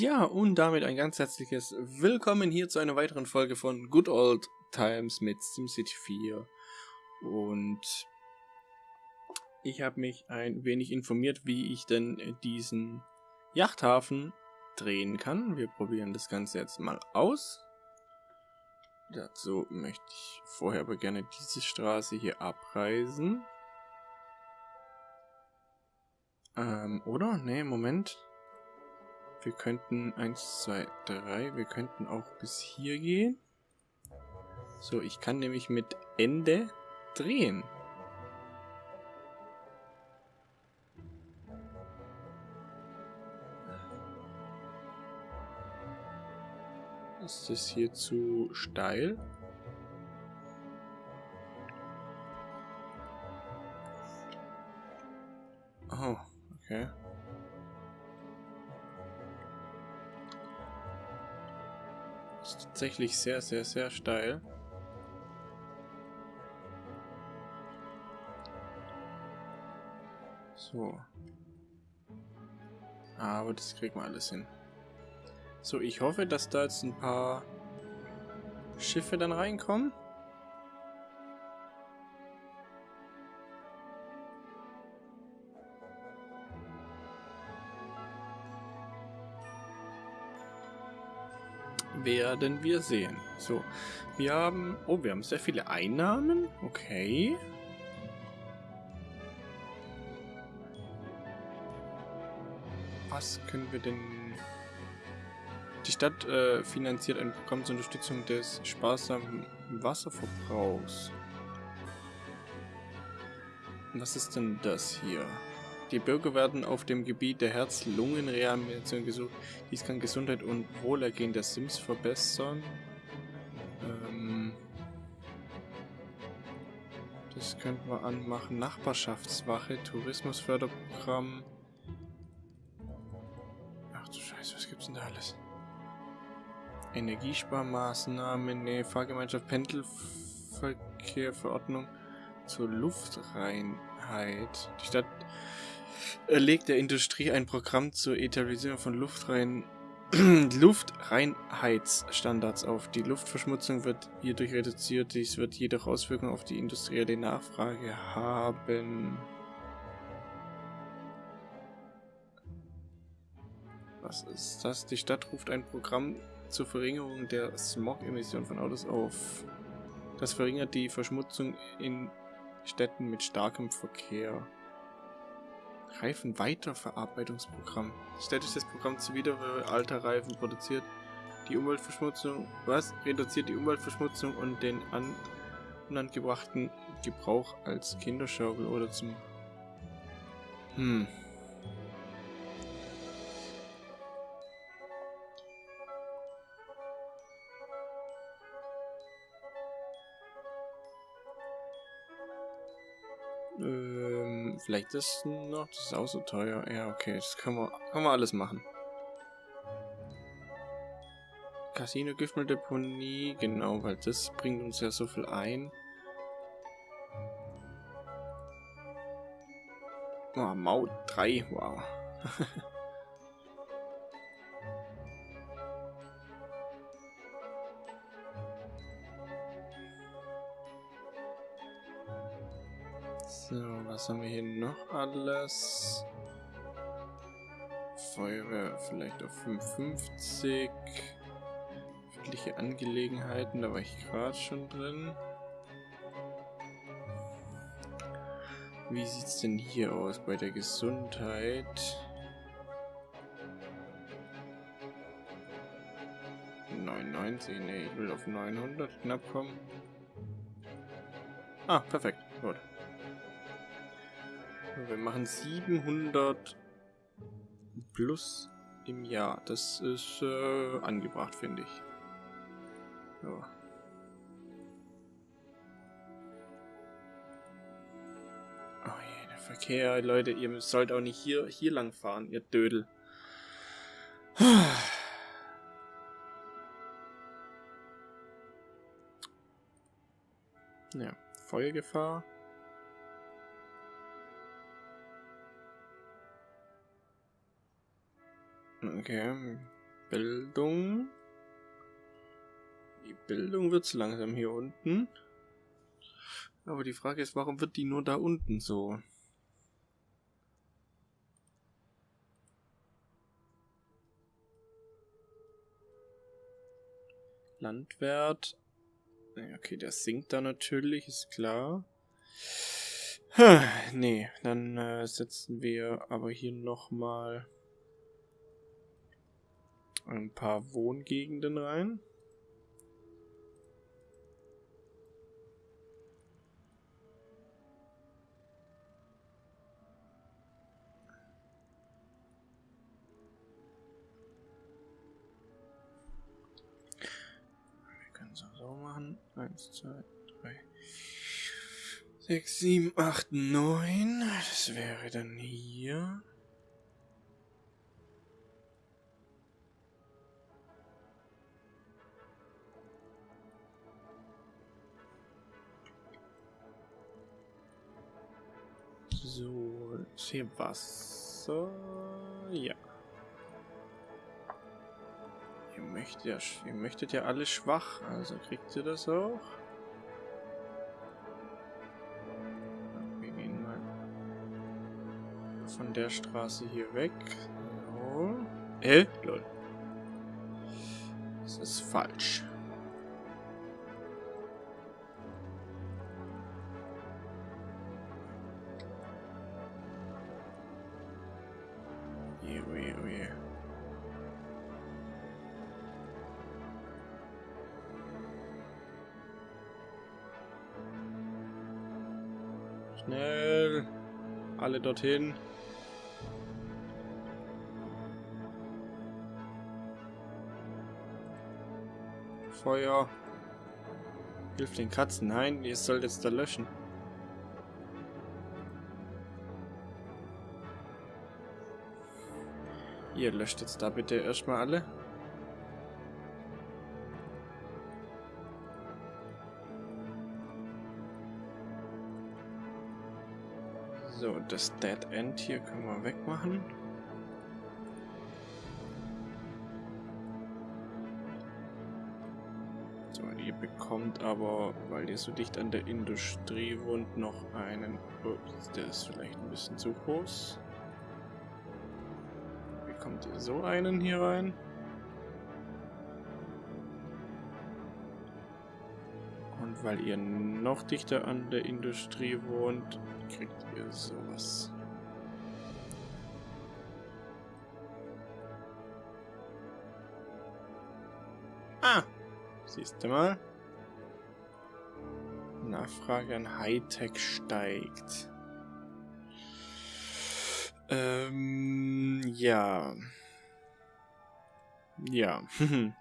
Ja, und damit ein ganz herzliches Willkommen hier zu einer weiteren Folge von Good Old Times mit SimCity 4. Und ich habe mich ein wenig informiert, wie ich denn diesen Yachthafen drehen kann. Wir probieren das Ganze jetzt mal aus. Dazu möchte ich vorher aber gerne diese Straße hier abreisen. Ähm, oder? Ne, Moment. Wir könnten 1, 2, 3, wir könnten auch bis hier gehen. So, ich kann nämlich mit Ende drehen. Ist das hier zu steil? Oh, okay. Tatsächlich sehr, sehr, sehr steil. So. Aber das kriegen wir alles hin. So, ich hoffe, dass da jetzt ein paar Schiffe dann reinkommen. Werden wir sehen. So, wir haben... Oh, wir haben sehr viele Einnahmen. Okay. Was können wir denn... Die Stadt äh, finanziert ein Programm zur Unterstützung des sparsamen Wasserverbrauchs. Was ist denn das hier? Die Bürger werden auf dem Gebiet der Herz-Lungen-Rehabilitation gesucht. Dies kann Gesundheit und Wohlergehen der Sims verbessern. Ähm das könnten wir anmachen. Nachbarschaftswache, Tourismusförderprogramm. Ach du Scheiße, was gibt's denn da alles? Energiesparmaßnahmen, ne, Fahrgemeinschaft, Pendelverkehr, Verordnung zur Luftreinheit. Die Stadt legt der Industrie ein Programm zur Etablierung von Luftrein Luftreinheitsstandards auf. Die Luftverschmutzung wird hierdurch reduziert, dies wird jedoch Auswirkungen auf die industrielle Nachfrage haben. Was ist das? Die Stadt ruft ein Programm zur Verringerung der Smog-Emission von Autos auf. Das verringert die Verschmutzung in Städten mit starkem Verkehr. Reifenweiterverarbeitungsprogramm. Städtisches Programm zur Wiedergabe alter Reifen produziert die Umweltverschmutzung, was reduziert die Umweltverschmutzung und den an, unangebrachten Gebrauch als Kinderschaukel oder zum... Hm. Vielleicht ist noch, das ist auch so teuer. Ja, okay, das können wir, können wir alles machen. Casino, Giftmülldeponie, genau, weil das bringt uns ja so viel ein. Oh, Maut 3, wow. haben wir hier noch alles? Feuerwehr vielleicht auf 55. Öffentliche Angelegenheiten, da war ich gerade schon drin. Wie sieht es denn hier aus bei der Gesundheit? 99, ne, ich will auf 900 knapp kommen. Ah, perfekt, gut. Wir machen 700 plus im Jahr. Das ist äh, angebracht, finde ich. Ja. Oh je, der Verkehr, Leute, ihr sollt auch nicht hier, hier lang fahren, ihr Dödel. Ja, Feuergefahr. Okay. Bildung. Die Bildung wird zu langsam hier unten. Aber die Frage ist, warum wird die nur da unten so? Landwert. Okay, der sinkt da natürlich, ist klar. Nee, dann äh, setzen wir aber hier nochmal ein paar Wohngegenden rein. Wir können es auch so machen. Eins, zwei, drei, sechs, sieben, acht, neun. Das wäre dann hier. So, ist hier Wasser? Ja. Ihr möchtet ja, ihr möchtet ja alle schwach, also kriegt ihr das auch. Wir gehen mal von der Straße hier weg. So. Äh, lol. Das ist falsch. Alle dorthin. Feuer. Hilft den Katzen. Nein, ihr sollt jetzt da löschen. Ihr löscht jetzt da bitte erstmal alle. Das Dead End hier können wir wegmachen. So, ihr bekommt aber, weil ihr so dicht an der Industrie wohnt, noch einen... Ups, der ist vielleicht ein bisschen zu groß. Bekommt ihr so einen hier rein? Und weil ihr noch dichter an der Industrie wohnt, kriegt ihr sowas. Ah, siehst du mal. Nachfrage an Hightech steigt. Ähm, ja. Ja.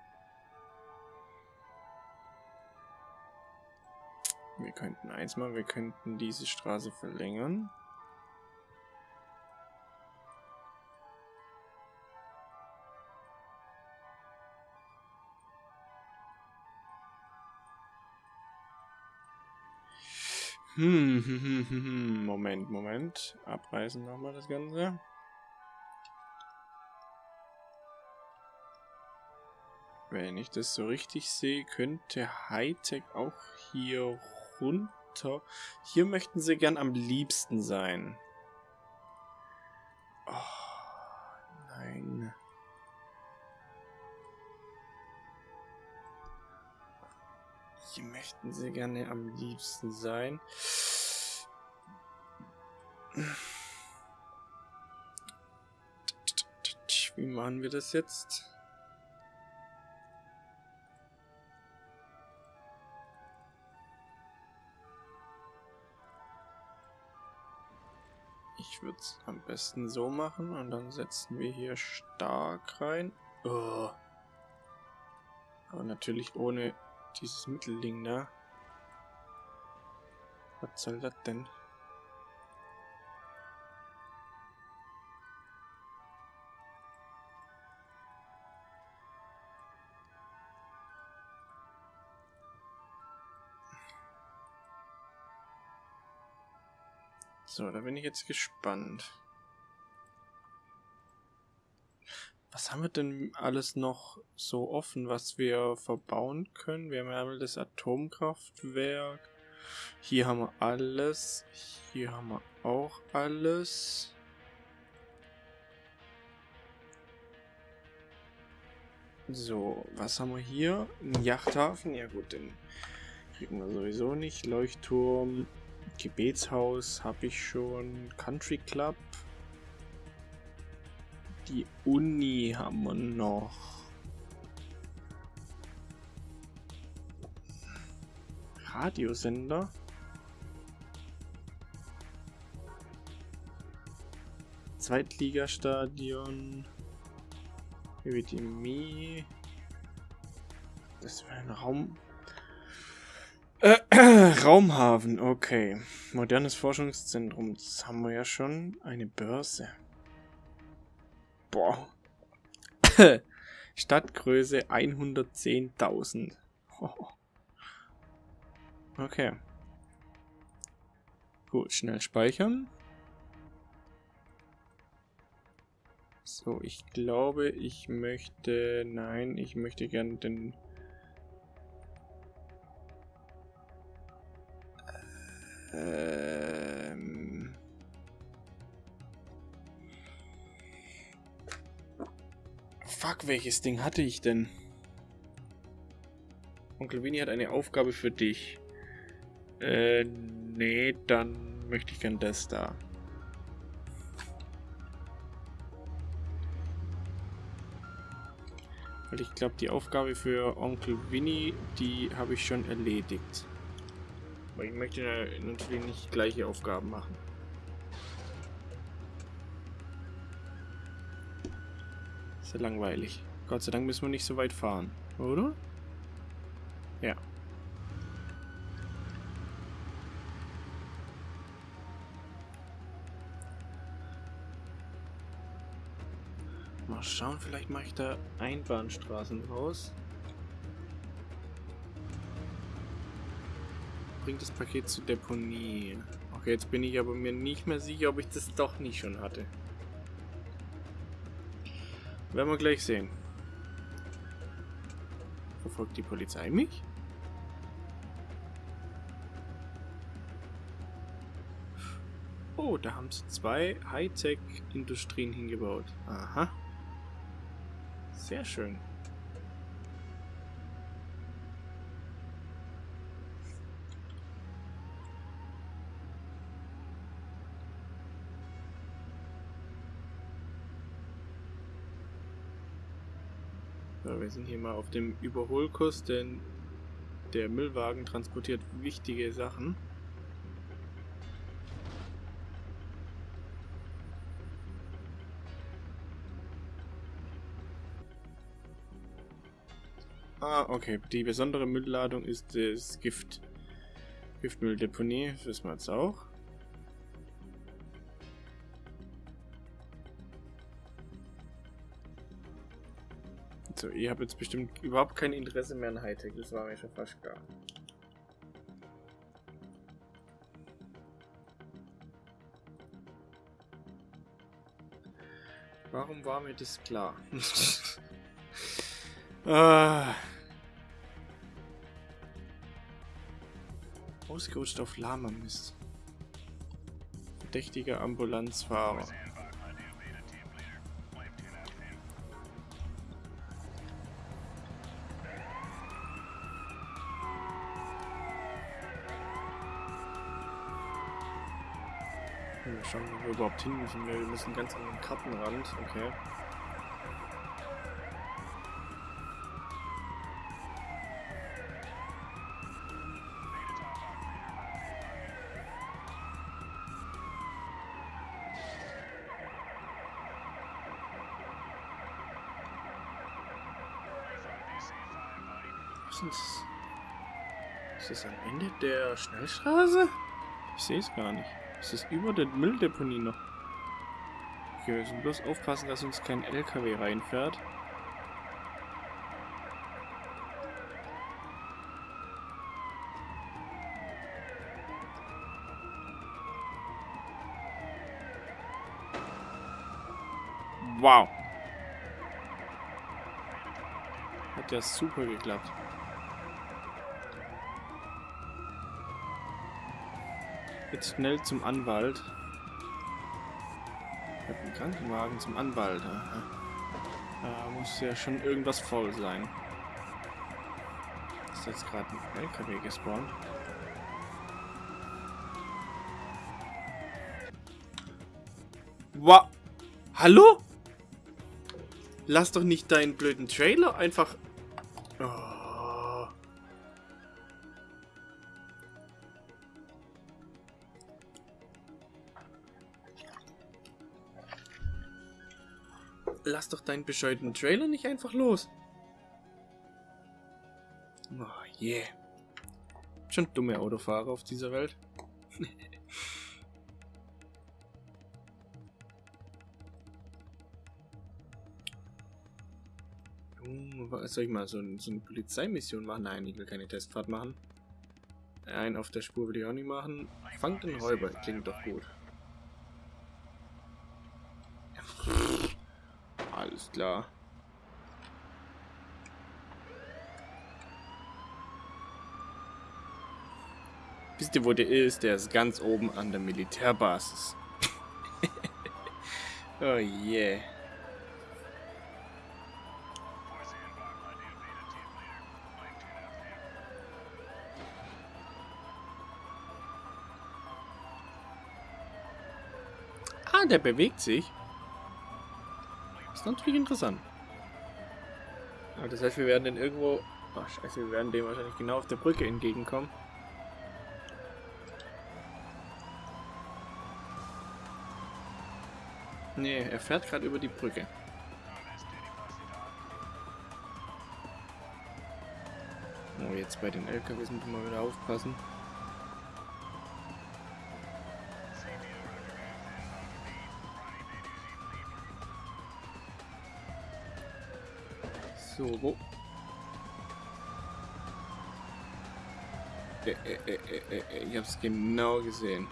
Wir könnten eins mal, wir könnten diese Straße verlängern. Hm, hm, hm. Moment, Moment. Abreißen nochmal das Ganze. Wenn ich das so richtig sehe, könnte Hightech auch hier runter. Hier möchten sie gern am liebsten sein. Oh, nein. Hier möchten sie gerne am liebsten sein. Wie machen wir das jetzt? Ich würde es am besten so machen und dann setzen wir hier stark rein. Oh. Aber natürlich ohne dieses Mittelding da. Was soll das denn? So, da bin ich jetzt gespannt. Was haben wir denn alles noch so offen, was wir verbauen können? Wir haben ja das Atomkraftwerk. Hier haben wir alles. Hier haben wir auch alles. So, was haben wir hier? Ein Yachthafen. Ja gut, den kriegen wir sowieso nicht. Leuchtturm, Gebetshaus habe ich schon. Country Club. Die Uni haben wir noch. Radiosender. Zweitligastadion. Epidemie. Das wäre ein Raum. Äh, Raumhafen, okay. Modernes Forschungszentrum, das haben wir ja schon. Eine Börse. Boah. Stadtgröße 110.000. Okay. Gut, schnell speichern. So, ich glaube, ich möchte... Nein, ich möchte gerne den... Ähm... Fuck, welches Ding hatte ich denn? Onkel Winnie hat eine Aufgabe für dich. Äh, nee, dann möchte ich gern das da. Weil ich glaube, die Aufgabe für Onkel Winnie, die habe ich schon erledigt. Aber ich möchte natürlich nicht gleiche Aufgaben machen. Ist ja langweilig. Gott sei Dank müssen wir nicht so weit fahren, oder? Ja. Mal schauen, vielleicht mache ich da Einbahnstraßen raus. Bringt das Paket zur Deponie. Okay, jetzt bin ich aber mir nicht mehr sicher, ob ich das doch nicht schon hatte. Werden wir gleich sehen. Verfolgt die Polizei mich? Oh, da haben sie zwei Hightech-Industrien hingebaut. Aha. Sehr schön. Wir sind hier mal auf dem Überholkurs, denn der Müllwagen transportiert wichtige Sachen. Ah, okay. Die besondere Müllladung ist das Gift. Giftmülldeponie, das wissen wir jetzt auch. So, ihr habt jetzt bestimmt überhaupt kein Interesse mehr an Hightech, das war mir schon fast klar. Warum war mir das klar? Ah. Ausgerutscht auf Lama Mist. Verdächtiger Ambulanzfahrer. Wir schauen, wo wir überhaupt hin müssen. Wir müssen ganz an den Kartenrand. Okay. Was ist das? Ist das am Ende der Schnellstraße? Ich sehe es gar nicht. Ist das über der Mülldeponie noch? Okay, wir müssen bloß aufpassen, dass uns kein LKW reinfährt. Wow. hat ja super geklappt. Jetzt schnell zum Anwalt. Ich habe einen Krankenwagen zum Anwalt. Da muss ja schon irgendwas faul sein. Ist jetzt gerade ein LKW gespawnt. Wow. Hallo? Lass doch nicht deinen blöden Trailer einfach... Oh. Lass doch deinen bescheuerten Trailer nicht einfach los. Oh yeah. Schon dumme Autofahrer auf dieser Welt. soll ich mal so, so eine Polizeimission machen? Nein, ich will keine Testfahrt machen. Ein auf der Spur will ich auch nicht machen. Fangt den Räuber, klingt doch gut. Alles klar. Wisst ihr, wo der ist? Der ist ganz oben an der Militärbasis. oh yeah. Ah, der bewegt sich. Ist natürlich interessant. Aber das heißt, wir werden den irgendwo... Ach, scheiße, wir werden dem wahrscheinlich genau auf der Brücke entgegenkommen. Nee, er fährt gerade über die Brücke. Oh, jetzt bei den LKWs müssen wir mal wieder aufpassen. So, wo? Äh, äh, äh, ich hab's genau gesehen.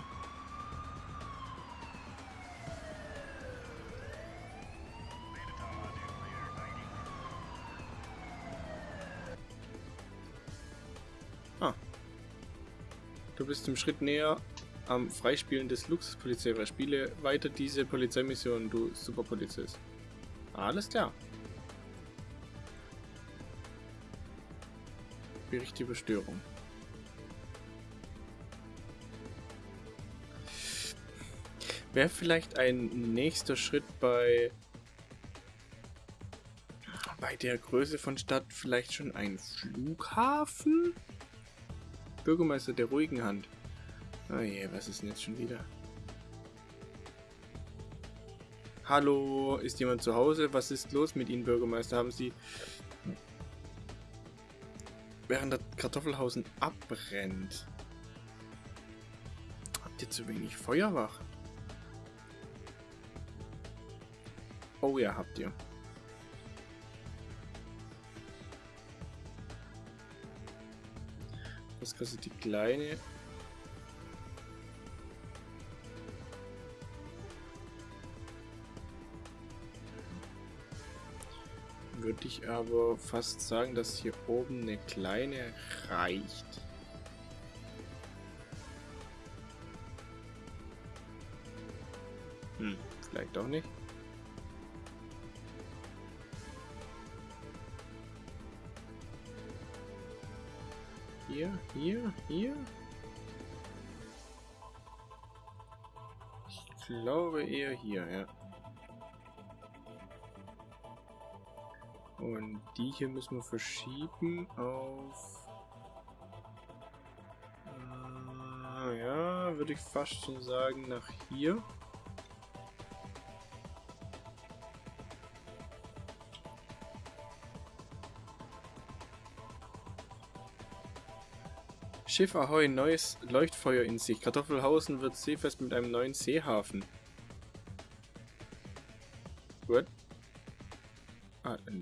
Ah. Du bist im Schritt näher am Freispielen des Luxuspolizei. Spiele weiter diese Polizeimission, du Superpolizist. Alles klar. Bericht über Störung. Wäre vielleicht ein nächster Schritt bei bei der Größe von Stadt vielleicht schon ein Flughafen? Bürgermeister der ruhigen Hand. Oh je, was ist denn jetzt schon wieder? Hallo, ist jemand zu Hause? Was ist los mit Ihnen, Bürgermeister? Haben Sie während der Kartoffelhausen abbrennt. Habt ihr zu wenig Feuerwachen? Oh ja, habt ihr. Was kostet die kleine? Würde ich aber fast sagen, dass hier oben eine kleine reicht. Hm, vielleicht auch nicht. Hier, hier, hier. Ich glaube eher hier, ja. Und die hier müssen wir verschieben auf... Äh, ja, würde ich fast schon sagen, nach hier. Schiff Ahoi, neues Leuchtfeuer in sich. Kartoffelhausen wird seefest mit einem neuen Seehafen.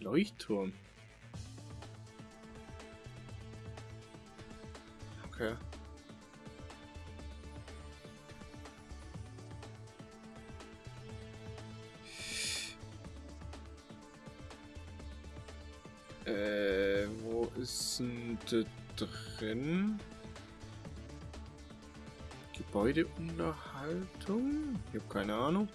Leuchtturm. Okay. Äh... sind drin? Gebäudeunterhaltung? Ich habe keine Ahnung.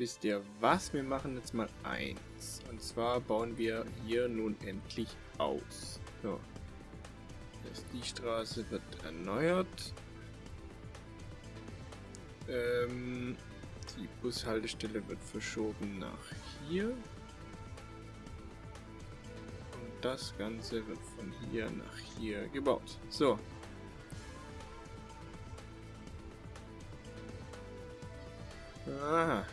Wisst ihr was? Wir machen jetzt mal eins. Und zwar bauen wir hier nun endlich aus. So. Die Straße wird erneuert. Ähm, die Bushaltestelle wird verschoben nach hier. Und das Ganze wird von hier nach hier gebaut. So. Aha.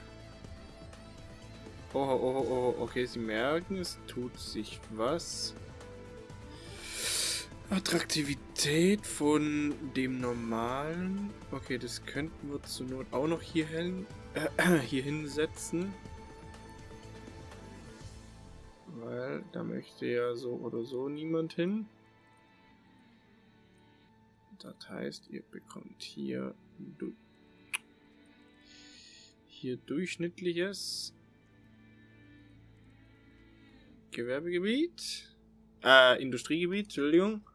Oh, oh, oh, oh, okay, Sie merken, es tut sich was. Attraktivität von dem normalen. Okay, das könnten wir zur Not auch noch hier, hin, äh, hier hinsetzen. Weil da möchte ja so oder so niemand hin. Das heißt, ihr bekommt hier, hier durchschnittliches Gewerbegebiet. Äh, Industriegebiet, Entschuldigung.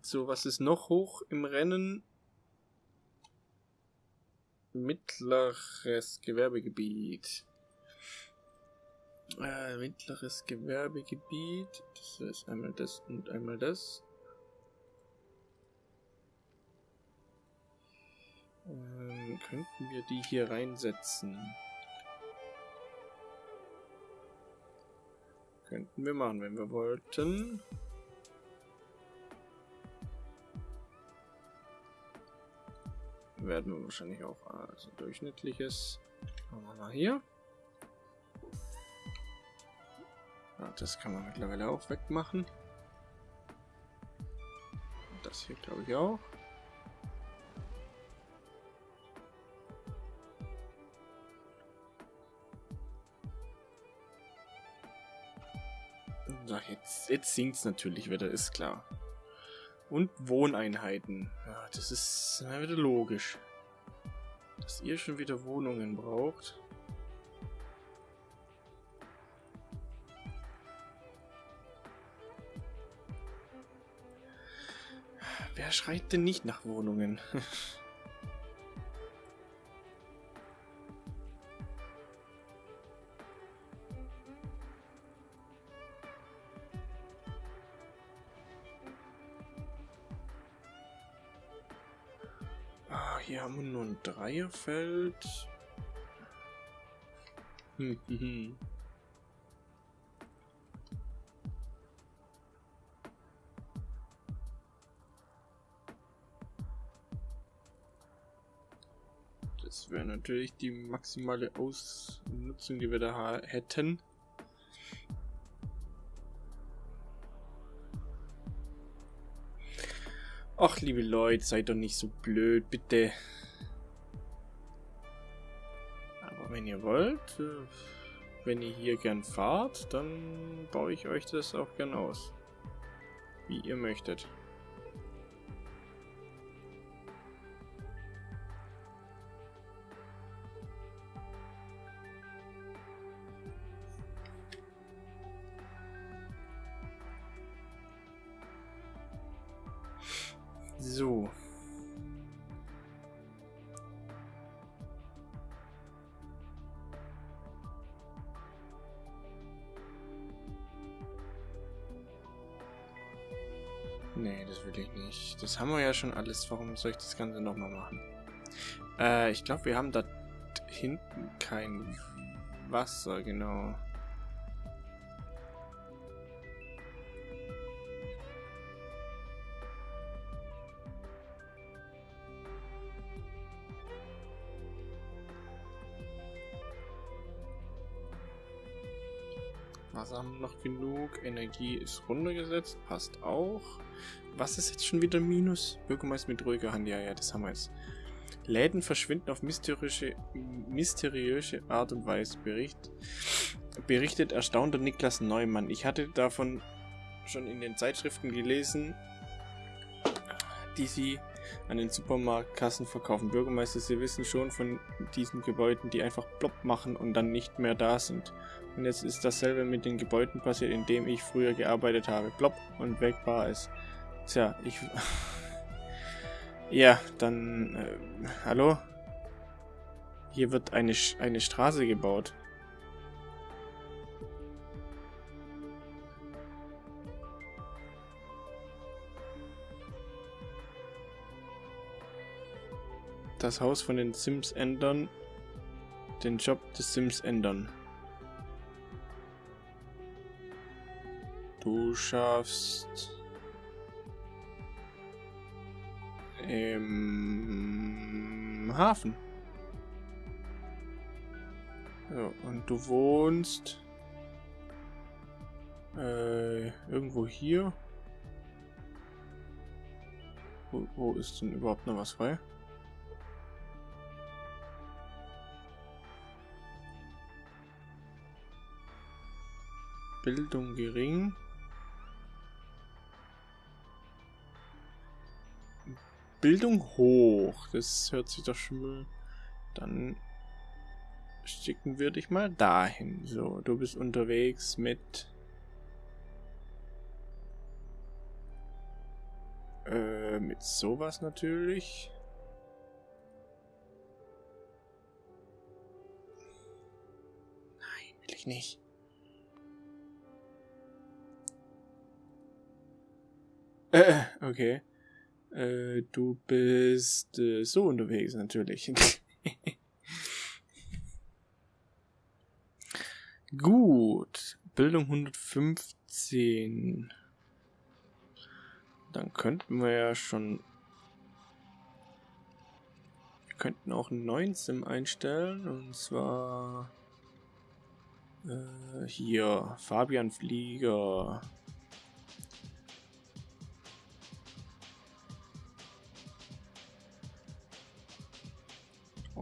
So, was ist noch hoch im Rennen? Mittleres Gewerbegebiet. Äh, mittleres Gewerbegebiet. Das ist einmal das und einmal das. Ähm, könnten wir die hier reinsetzen? Könnten wir machen, wenn wir wollten. werden wir wahrscheinlich auch also durchschnittliches. Machen wir mal hier. Ja, das kann man mittlerweile auch wegmachen. Und das hier glaube ich auch. Jetzt, sinkt es natürlich wieder, ist klar. Und Wohneinheiten. Ja, das ist na, wieder logisch. Dass ihr schon wieder Wohnungen braucht. Wer schreit denn nicht nach Wohnungen? hier haben wir nur ein Dreierfeld. Hm, hm, hm. Das wäre natürlich die maximale Ausnutzung, die wir da hätten. Ach, liebe Leute, seid doch nicht so blöd, bitte. Aber wenn ihr wollt, äh, wenn ihr hier gern fahrt, dann baue ich euch das auch gern aus. Wie ihr möchtet. Das haben wir ja schon alles. Warum soll ich das Ganze nochmal machen? Äh, ich glaube, wir haben da hinten kein Wasser, genau. Wasser haben noch genug. Energie ist runtergesetzt. Passt auch. Was ist jetzt schon wieder Minus? Bürgermeister mit ruhiger Hand. Ja, ja, das haben wir jetzt. Läden verschwinden auf mysteriöse, mysteriöse Art und Weise. Bericht, berichtet erstaunter Niklas Neumann. Ich hatte davon schon in den Zeitschriften gelesen, die sie an den Supermarktkassen verkaufen. Bürgermeister, Sie wissen schon von diesen Gebäuden, die einfach plopp machen und dann nicht mehr da sind. Und jetzt ist dasselbe mit den Gebäuden passiert, in dem ich früher gearbeitet habe. Plopp und weg war es. Tja, ich... ja, dann... Äh, hallo? Hier wird eine, eine Straße gebaut. Das Haus von den Sims ändern, den Job des Sims ändern. Du schaffst im Hafen. So, und du wohnst äh, irgendwo hier. Wo, wo ist denn überhaupt noch was frei? Bildung gering. Bildung hoch. Das hört sich doch schon mal... Dann schicken wir dich mal dahin. So, du bist unterwegs mit... Äh, mit sowas natürlich. Nein, will ich nicht. Äh, okay. Äh, du bist äh, so unterwegs natürlich. Gut. Bildung 115. Dann könnten wir ja schon... Wir könnten auch einen neuen Sim einstellen. Und zwar... Äh, hier. Fabian Flieger.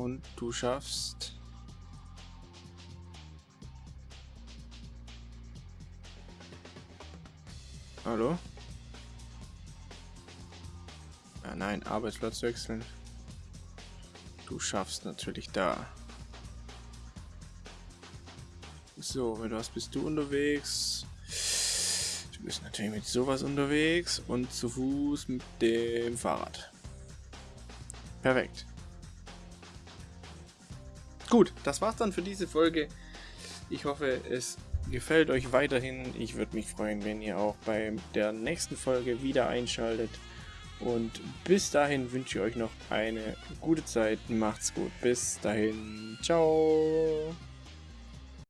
Und du schaffst... Hallo? Ah nein, Arbeitsplatz wechseln. Du schaffst natürlich da. So, mit was bist du unterwegs? Du bist natürlich mit sowas unterwegs und zu Fuß mit dem Fahrrad. Perfekt. Gut, das war's dann für diese Folge. Ich hoffe, es gefällt euch weiterhin. Ich würde mich freuen, wenn ihr auch bei der nächsten Folge wieder einschaltet. Und bis dahin wünsche ich euch noch eine gute Zeit. Macht's gut. Bis dahin. Ciao.